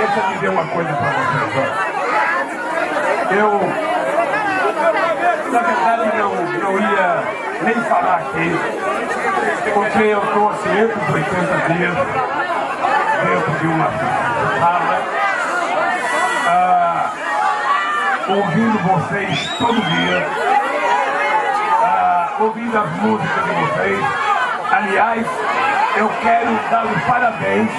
deixa eu dizer uma coisa para vocês. Ó. Eu, na verdade, não, não ia nem falar aqui, porque eu estou há 580 dias dentro de uma sala, ah, ouvindo vocês todo dia, ah, ouvindo as músicas de vocês. Aliás, eu quero dar os parabéns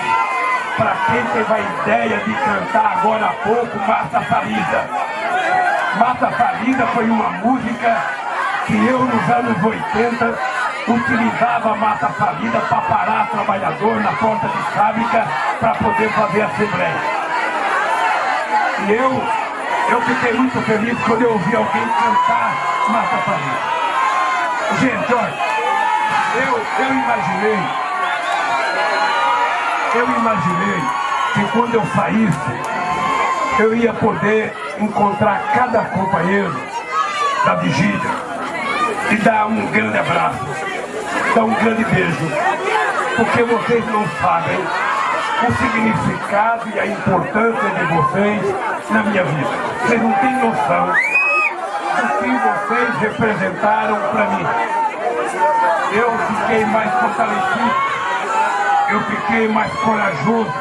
para quem teve a ideia de cantar agora há pouco Mata Farida. Mata Farida foi uma música que eu nos anos 80 utilizava Mata Farida para parar trabalhador na porta de fábrica para poder fazer assembleia. E eu, eu fiquei muito feliz quando eu ouvi alguém cantar Mata Farida. Gente, olha, eu, eu imaginei eu imaginei que quando eu saísse, eu ia poder encontrar cada companheiro da vigília e dar um grande abraço, dar um grande beijo, porque vocês não sabem o significado e a importância de vocês na minha vida. Vocês não têm noção do que vocês representaram para mim. Eu fiquei mais fortalecido eu fiquei mais corajoso.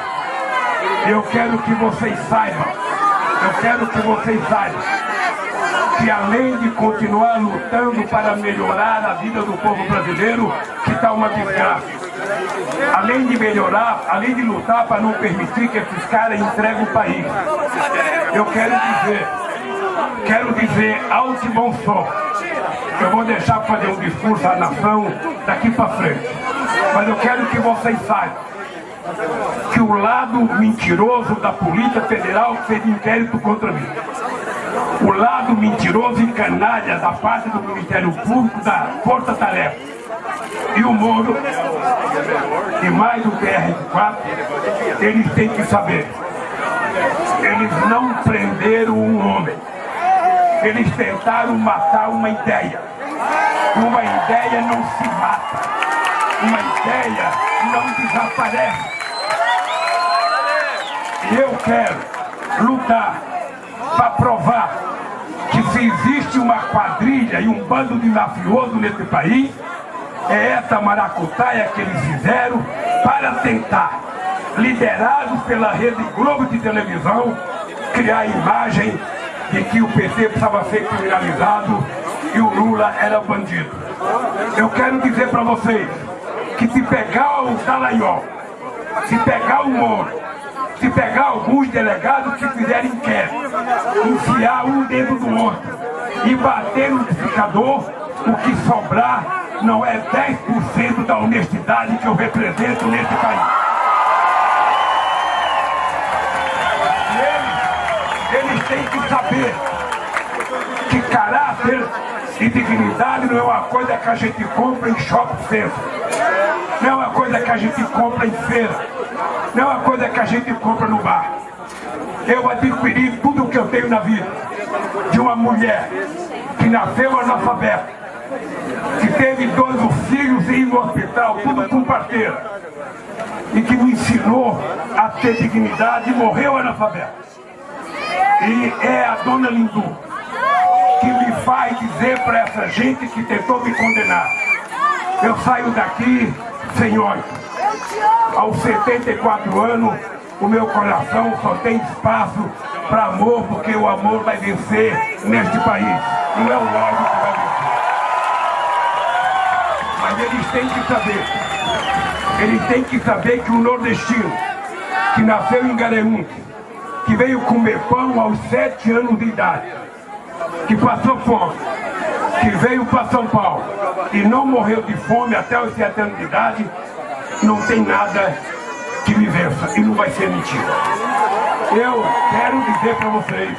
Eu quero que vocês saibam, eu quero que vocês saibam, que além de continuar lutando para melhorar a vida do povo brasileiro, que está uma desgraça. Além de melhorar, além de lutar para não permitir que esses caras entreguem o país. Eu quero dizer, quero dizer alto e bom som. Eu vou deixar fazer um discurso à nação daqui para frente. Mas eu quero que vocês saibam que o lado mentiroso da Polícia Federal fez inquérito contra mim. O lado mentiroso e canalha da parte do Ministério Público da Força Tarefa. E o Moro, e mais o PR4, eles têm que saber. Eles não prenderam um homem. Eles tentaram matar uma ideia. Uma ideia não se mata uma ideia não desaparece. Eu quero lutar para provar que se existe uma quadrilha e um bando de mafioso nesse país, é essa maracutaia que eles fizeram para tentar, liderados pela Rede Globo de televisão, criar a imagem de que o PT precisava ser criminalizado e o Lula era bandido. Eu quero dizer para vocês, que se pegar o Dallagnol, se pegar o Moro, se pegar alguns delegados que fizerem inquérito, enfiar um dentro do outro e bater no liquidificador, o que sobrar não é 10% da honestidade que eu represento nesse país. Eles, eles têm que saber caráter e dignidade não é uma coisa que a gente compra em shopping center não é uma coisa que a gente compra em feira, não é uma coisa que a gente compra no bar. Eu adquiri tudo o que eu tenho na vida de uma mulher que nasceu analfabeta, que teve dois filhos e ir no hospital, tudo com parteira, e que me ensinou a ter dignidade e morreu analfabeta. E é a dona Lindu faz dizer para essa gente que tentou me condenar. Eu saio daqui Senhor, aos 74 anos, o meu coração só tem espaço para amor, porque o amor vai vencer neste país. Não é o ódio que vai vencer. Mas eles têm que saber, eles têm que saber que o nordestino, que nasceu em Garanhuns, que veio comer pão aos sete anos de idade, que passou fome, que veio para São Paulo e não morreu de fome até os 7 anos de idade, não tem nada que me vença e não vai ser mentira. Eu quero dizer para vocês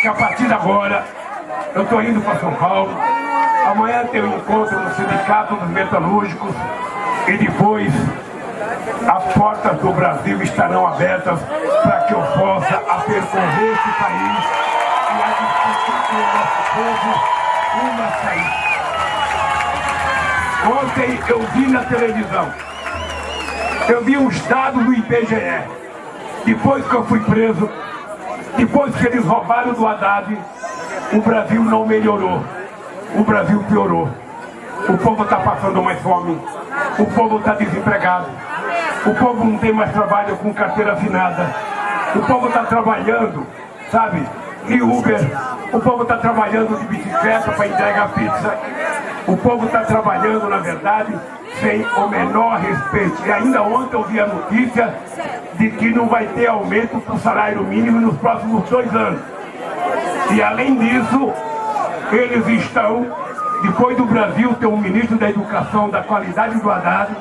que a partir de agora eu estou indo para São Paulo, amanhã tem um encontro no Sindicato dos Metalúrgicos e depois as portas do Brasil estarão abertas para que eu possa percorrer esse país o nosso povo uma saída. Ontem eu vi na televisão, eu vi os dados do IBGE. depois que eu fui preso, depois que eles roubaram do Haddad, o Brasil não melhorou. O Brasil piorou. O povo está passando mais fome. O povo está desempregado. O povo não tem mais trabalho com carteira assinada. O povo está trabalhando, sabe, de Uber. O povo está trabalhando de bicicleta para entregar pizza. O povo está trabalhando, na verdade, sem o menor respeito. E ainda ontem eu vi a notícia de que não vai ter aumento para o salário mínimo nos próximos dois anos. E além disso, eles estão, depois do Brasil ter um ministro da Educação da qualidade do Haddad,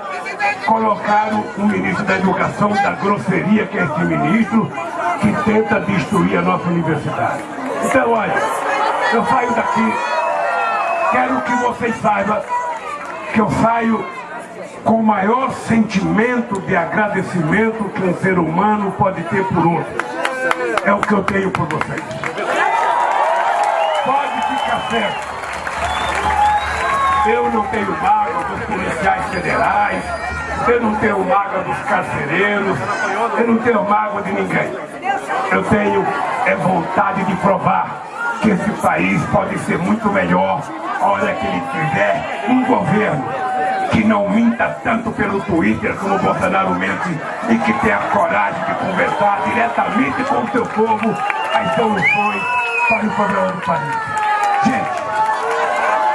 colocaram um ministro da Educação da grosseria, que é esse ministro, que tenta destruir a nossa universidade. Então, olha, eu saio daqui, quero que vocês saibam que eu saio com o maior sentimento de agradecimento que um ser humano pode ter por outro. É o que eu tenho por vocês. Pode ficar certo. Eu não tenho mágoa dos policiais federais, eu não tenho mágoa dos carcereiros, eu não tenho mágoa de ninguém. Eu tenho é vontade de provar que esse país pode ser muito melhor a hora que ele tiver um governo que não minta tanto pelo Twitter como o Bolsonaro mente e que tenha coragem de conversar diretamente com o seu povo as soluções para o problema do país.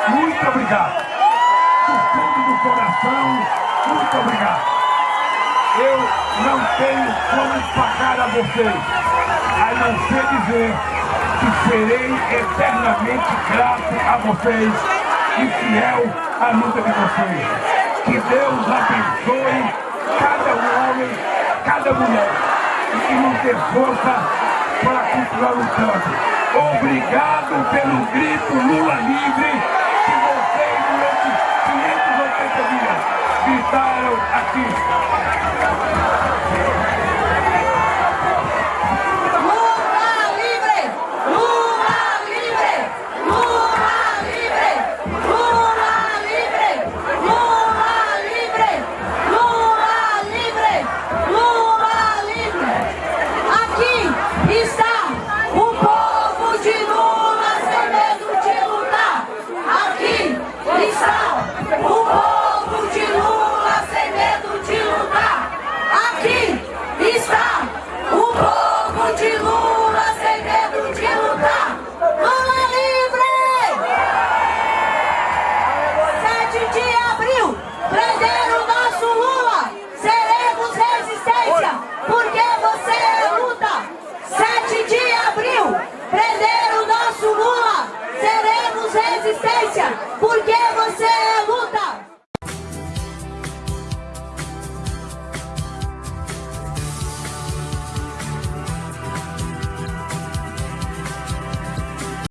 Muito obrigado. Do fundo do coração, muito obrigado. Eu não tenho como pagar a vocês, a não ser dizer que serei eternamente grato a vocês e fiel à luta de vocês. Que Deus abençoe cada homem, cada mulher e que nos dê força para continuar lutando. Obrigado pelo grito Lula livre gritaram aqui. resistência, porque você é